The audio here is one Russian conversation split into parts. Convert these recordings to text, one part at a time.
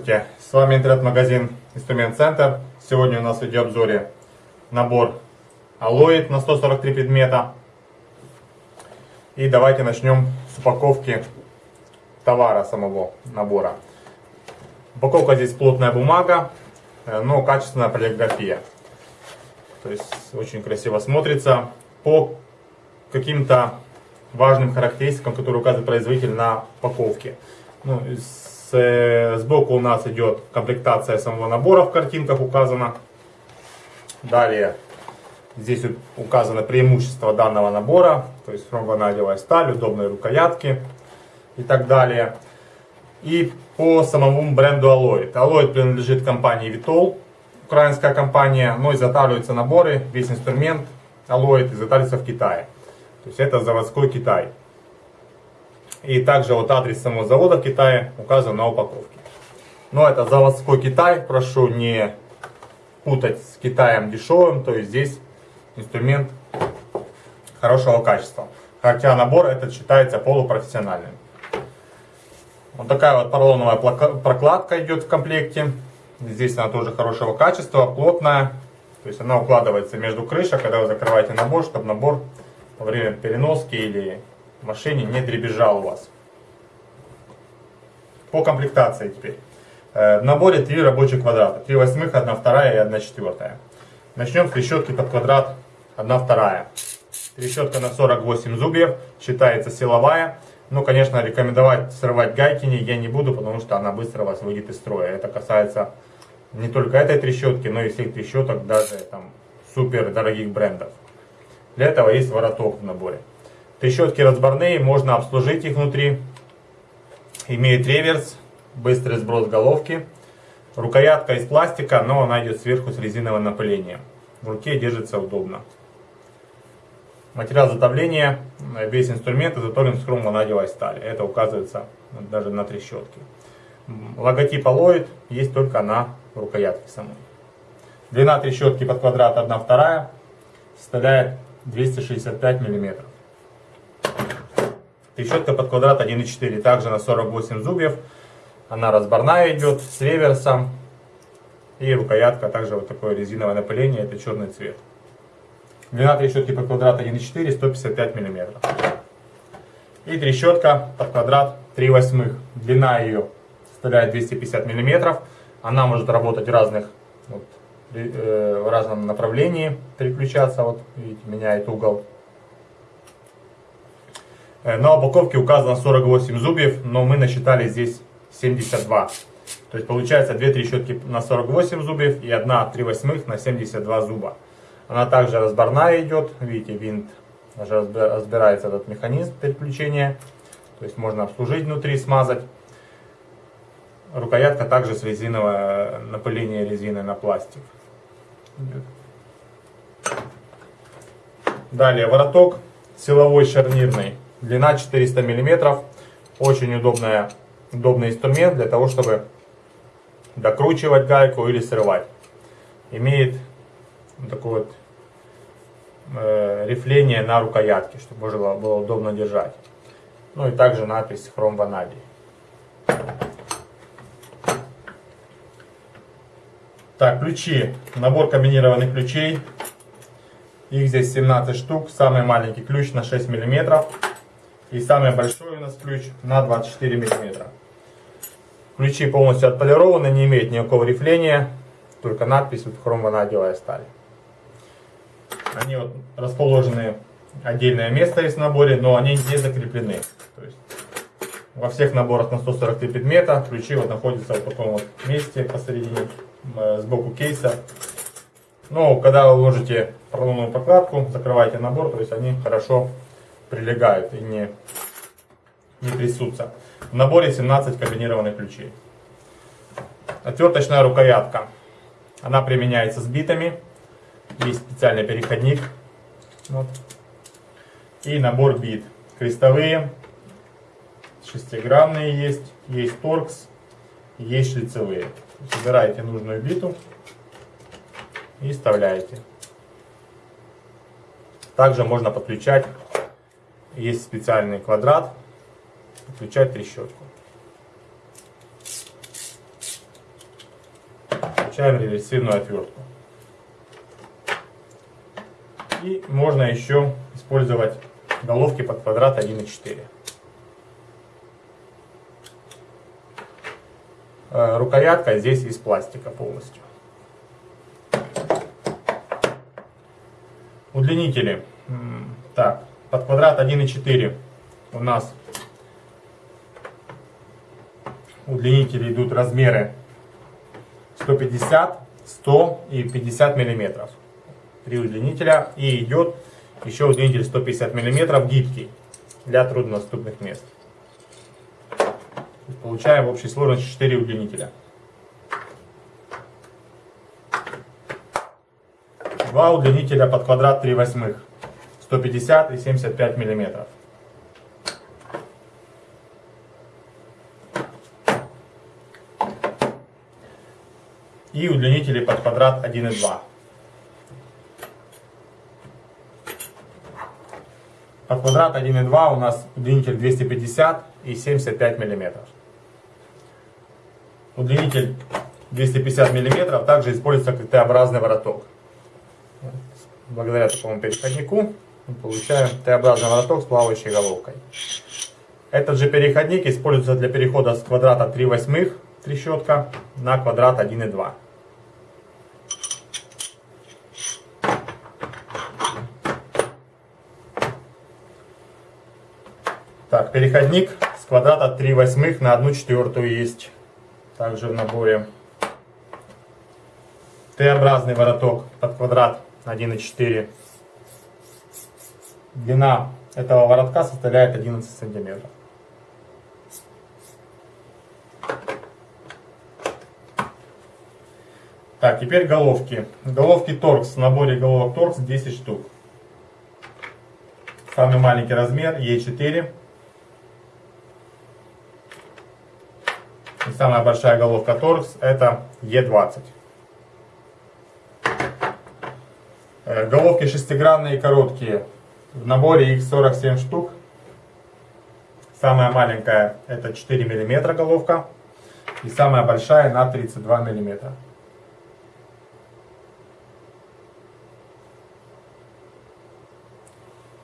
Здравствуйте, с вами интернет-магазин Инструмент Центр. Сегодня у нас в видеообзоре набор Алоид на 143 предмета. И давайте начнем с упаковки товара самого набора. Упаковка здесь плотная бумага, э, но качественная полиграфия. То есть очень красиво смотрится. По каким-то важным характеристикам, которые указывает производитель на упаковке. Ну, сбоку у нас идет комплектация самого набора в картинках указано. Далее здесь указано преимущество данного набора, то есть ромбонадевая сталь, удобные рукоятки и так далее. И по самому бренду Alloyd. Alloyd принадлежит компании Vitol, украинская компания, но изготавливаются наборы, весь инструмент Alloyd изготавливается в Китае. То есть это заводской Китай. И также вот адрес самого завода в Китае указан на упаковке. Но это заводской Китай, прошу не путать с Китаем дешевым, то есть здесь инструмент хорошего качества. Хотя набор этот считается полупрофессиональным. Вот такая вот поролоновая прокладка идет в комплекте. Здесь она тоже хорошего качества, плотная. То есть она укладывается между крышек, когда вы закрываете набор, чтобы набор во время переноски или в машине не дребезжал у вас. По комплектации теперь. Э, в наборе три рабочих квадрата. 3 восьмых, 1 вторая и 1 четвертая. Начнем с трещотки под квадрат 1 вторая. Трещотка на 48 зубьев, считается силовая. Но, конечно, рекомендовать срывать гайки я не буду, потому что она быстро вас выйдет из строя. Это касается не только этой трещотки, но и всех трещоток, даже там супер дорогих брендов. Для этого есть вороток в наборе. Трещотки разборные, можно обслужить их внутри. Имеет реверс, быстрый сброс головки. Рукоятка из пластика, но она идет сверху с резиновым напылением. В руке держится удобно. Материал затопления, весь инструмент изготовлен с хромванадевой стали. Это указывается даже на трещотке. Логотип Alloyd есть только на рукоятке самой. Длина трещотки под квадрат 1,2 составляет 265 мм. Трещотка под квадрат 1,4, также на 48 зубьев. Она разборная идет с реверсом. И рукоятка также вот такое резиновое напыление, это черный цвет. Длина трещотки под квадрат 1,4, 155 мм. И трещотка под квадрат 3 восьмых. Длина ее составляет 250 мм. Она может работать в разных вот, э, в разном направлении переключаться. Вот видите, меняет угол. Э, на упаковке указано 48 зубьев, но мы насчитали здесь 72. То есть получается 2 трещотки на 48 зубьев и 1 3 восьмых на 72 зуба. Она также разборная идет, видите, винт уже разбирается этот механизм переключения. То есть можно обслужить внутри, смазать. Рукоятка также с резинового напыления резины на пластик. Далее вороток силовой шарнирный, длина 400 мм. Очень удобная, удобный инструмент для того, чтобы докручивать гайку или срывать. Имеет такое вот э, рифление на рукоятке, чтобы было, было удобно держать. Ну и также надпись хром ванадий. Так, ключи. Набор комбинированных ключей. Их здесь 17 штук. Самый маленький ключ на 6 мм. И самый большой у нас ключ на 24 мм. Ключи полностью отполированы, не имеют никакого рифления. Только надпись вот хромванадевая сталь. Они вот расположены отдельное место есть в наборе, но они не закреплены. То есть во всех наборах на 143 предмета ключи вот находятся в таком вот месте посередине Э, сбоку кейса. Но когда вы ложите поролоновую прокладку, закрываете набор, то есть они хорошо прилегают и не, не трясутся. В наборе 17 комбинированных ключей. Отверточная рукоятка. Она применяется с битами. Есть специальный переходник. Вот. И набор бит. Крестовые, шестигранные есть, есть торкс, есть шлицевые. Собираете нужную биту и вставляете. Также можно подключать, есть специальный квадрат, подключать трещотку. получаем реверсивную отвертку. И можно еще использовать головки под квадрат 1,4. Э, рукоятка здесь из пластика полностью. Удлинители. Так, под квадрат 1,4 у нас удлинители идут размеры 150, 100 и 50 миллиметров. Три удлинителя. И идет еще удлинитель 150 миллиметров гибкий для труднодоступных мест. Получаем в общей сложности 4 удлинителя. Два удлинителя под квадрат 3 восьмых. 150 и 75 миллиметров. И удлинители под квадрат 1,2. Под квадрат 1,2 у нас удлинитель 250 и 75 миллиметров. Удлинитель 250 мм также используется как Т-образный вороток. Благодаря такому переходнику мы получаем Т-образный вороток с плавающей головкой. Этот же переходник используется для перехода с квадрата 3 восьмых трещотка на квадрат 1,2. Так, переходник с квадрата 3 восьмых на 1 четвертую есть также в наборе. Т-образный вороток под квадрат 1,4. Длина этого воротка составляет 11 сантиметров. Так, теперь головки. Головки торкс. В наборе головок торкс 10 штук. Самый маленький размер Е4. И самая большая головка торкс это Е20. Э, головки шестигранные короткие. В наборе их 47 штук. Самая маленькая это 4 мм головка. И самая большая на 32 мм.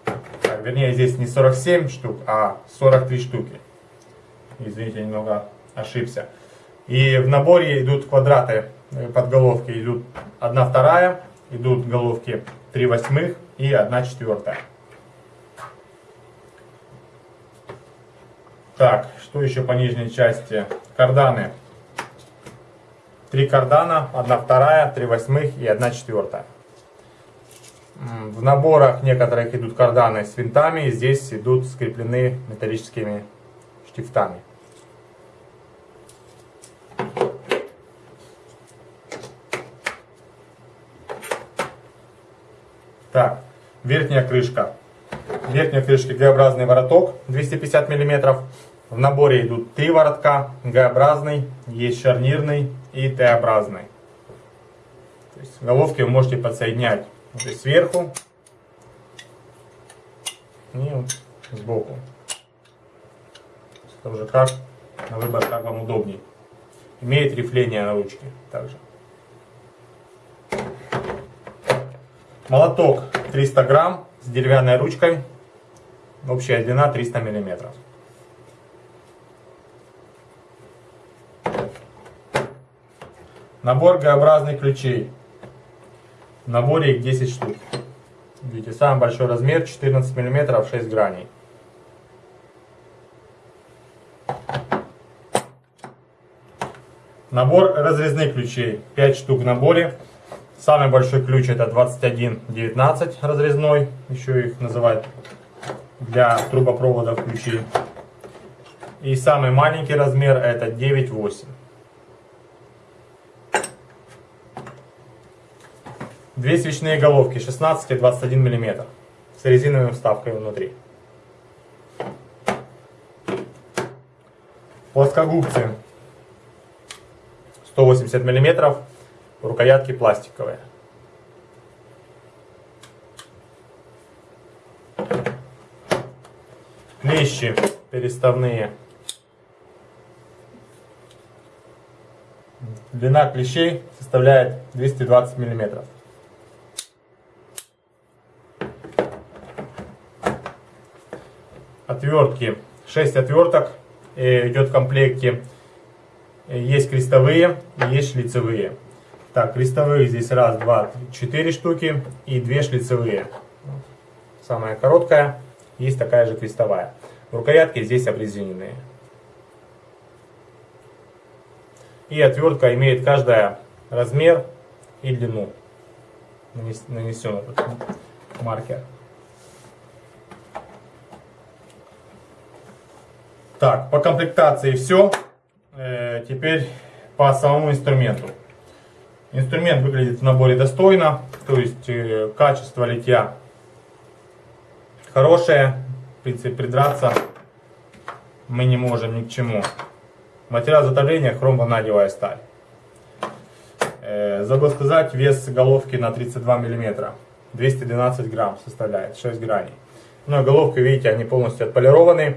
Так, вернее здесь не 47 штук, а 43 штуки. Извините, немного ошибся. И в наборе идут квадраты э, подголовки, идут 1 вторая, идут головки 3 восьмых и 1 четвертая. Так, что еще по нижней части? Карданы. Три кардана, 1 вторая, 3 восьмых и 1 четвертая. В наборах некоторых идут карданы с винтами, здесь идут скреплены металлическими штифтами. Так, верхняя крышка. В верхней крышке Г-образный вороток 250 мм. В наборе идут три воротка. Г-образный, есть шарнирный и Т-образный. То есть головки вы можете подсоединять вот сверху и вот сбоку. Это уже как на выбор, как вам удобнее. Имеет рифление на ручке также. Молоток 300 грамм с деревянной ручкой. Общая длина 300 миллиметров. Набор Г-образных ключей. В наборе их 10 штук. Видите, самый большой размер 14 миллиметров 6 граней. Набор разрезных ключей. 5 штук в наборе. Самый большой ключ это 2119 разрезной, еще их называют для трубопроводов ключи. И самый маленький размер это 9,8. Две свечные головки 16 и 21 мм с резиновой вставкой внутри. Плоскогубцы 180 миллиметров рукоятки пластиковые. Клещи переставные. длина клещей составляет 220 миллиметров. Отвертки. 6 отверток э, идет в комплекте. Э, есть крестовые, есть шлицевые. Так, крестовые здесь раз, два, четыре штуки и две шлицевые. Самая короткая, есть такая же крестовая. Рукоятки здесь обрезиненные. И отвертка имеет каждая размер и длину. Нанесен этот маркер. Так, по комплектации все. Э, теперь по самому инструменту. Инструмент выглядит в наборе достойно, то есть э, качество литья хорошее, в принципе придраться мы не можем ни к чему. Материал затопления хром-ванадевая сталь. Э, забыл сказать, вес головки на 32 мм. 212 грамм составляет, 6 граней. Но головка, видите, они полностью отполированы.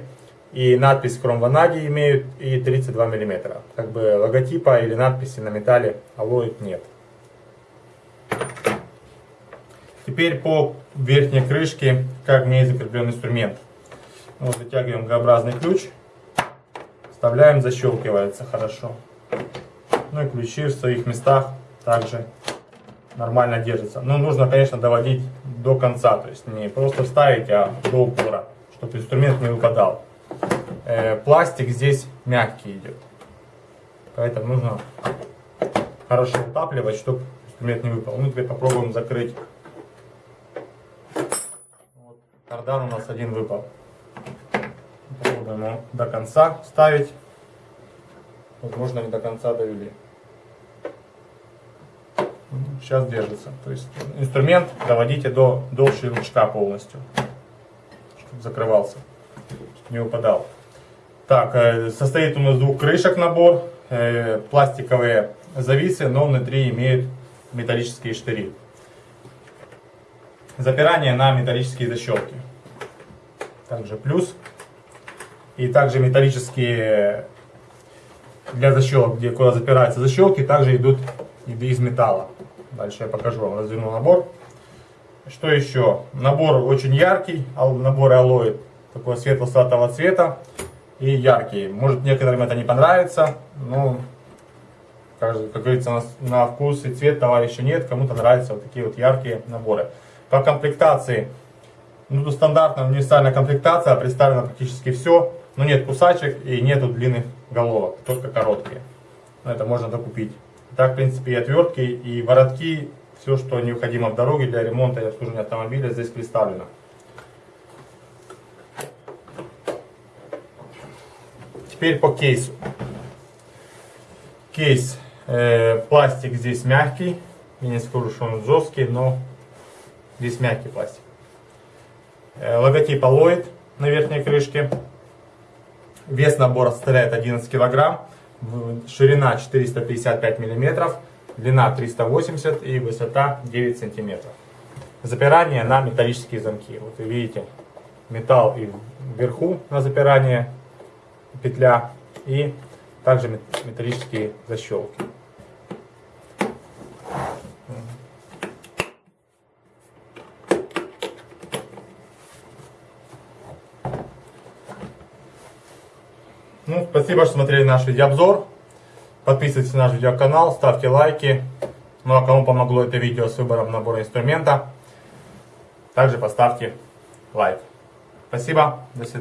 И надпись хром ванадий имеют и 32 мм. Как бы логотипа или надписи на металле алоид нет. Теперь по верхней крышке, как в ней закреплен инструмент. Вот затягиваем Г-образный ключ. Вставляем, защелкивается хорошо. Ну и ключи в своих местах также нормально держатся. Но нужно, конечно, доводить до конца. То есть не просто вставить, а до упора, чтобы инструмент не выпадал. Э, пластик здесь мягкий идет. Поэтому нужно хорошо утапливать, чтобы инструмент не выпал. Ну, теперь попробуем закрыть. Вот, кардан у нас один выпал. Попробуем его до конца ставить. Возможно, не до конца довели. Сейчас держится. То есть инструмент доводите до, до щелчка полностью, чтобы закрывался, чтобы не упадал. Так, э, состоит у нас двух крышек набор, э, пластиковые зависы, но внутри имеют металлические штыри. Запирание на металлические защелки. Также плюс. И также металлические для защелок, где куда запираются защелки, также идут из металла. Дальше я покажу вам, разверну набор. Что еще? Набор очень яркий, набор алоид, такого светло-сатого цвета и яркие. Может некоторым это не понравится, но, как, как говорится, на, на вкус и цвет товарища нет, кому-то нравятся вот такие вот яркие наборы. По комплектации, ну тут стандартная универсальная комплектация, представлено практически все, но нет кусачек и нету длинных головок, только короткие. Но это можно докупить. Так, в принципе, и отвертки, и воротки, все, что необходимо в дороге для ремонта и обслуживания автомобиля здесь представлено. Теперь по кейсу. Кейс, э, пластик здесь мягкий. Я не скажу, что он жесткий, но здесь мягкий пластик. Э, логотип Алоид на верхней крышке. Вес набора составляет 11 килограмм. Ширина 455 миллиметров. Длина 380 и высота 9 сантиметров. Запирание на металлические замки. Вот вы видите металл и вверху на запирание петля и также металлические защелки. Ну, спасибо, что смотрели наш видеообзор. Подписывайтесь на наш видеоканал, ставьте лайки. Ну а кому помогло это видео с выбором набора инструмента, также поставьте лайк. Спасибо, до свидания.